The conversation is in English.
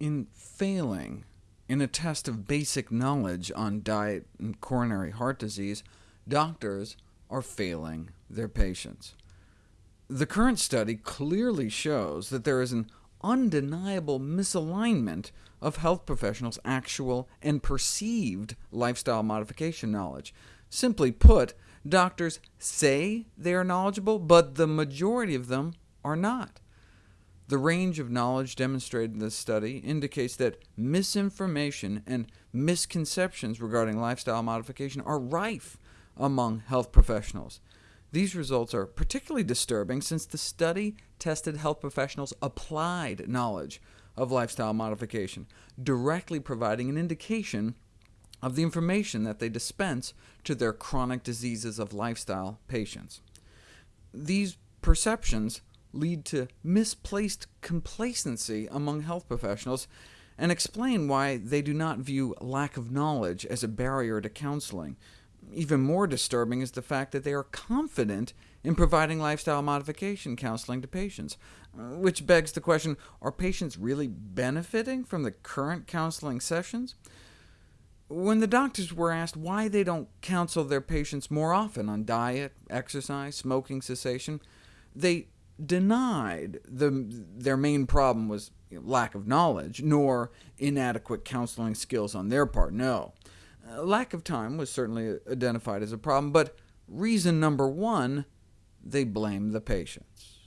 In failing in a test of basic knowledge on diet and coronary heart disease, doctors are failing their patients. The current study clearly shows that there is an undeniable misalignment of health professionals' actual and perceived lifestyle modification knowledge. Simply put, doctors say they are knowledgeable, but the majority of them are not. The range of knowledge demonstrated in this study indicates that misinformation and misconceptions regarding lifestyle modification are rife among health professionals. These results are particularly disturbing since the study tested health professionals' applied knowledge of lifestyle modification, directly providing an indication of the information that they dispense to their chronic diseases of lifestyle patients. These perceptions lead to misplaced complacency among health professionals, and explain why they do not view lack of knowledge as a barrier to counseling. Even more disturbing is the fact that they are confident in providing lifestyle modification counseling to patients, which begs the question, are patients really benefiting from the current counseling sessions? When the doctors were asked why they don't counsel their patients more often on diet, exercise, smoking cessation, they denied the, their main problem was lack of knowledge, nor inadequate counseling skills on their part, no. Uh, lack of time was certainly identified as a problem, but reason number one, they blame the patients.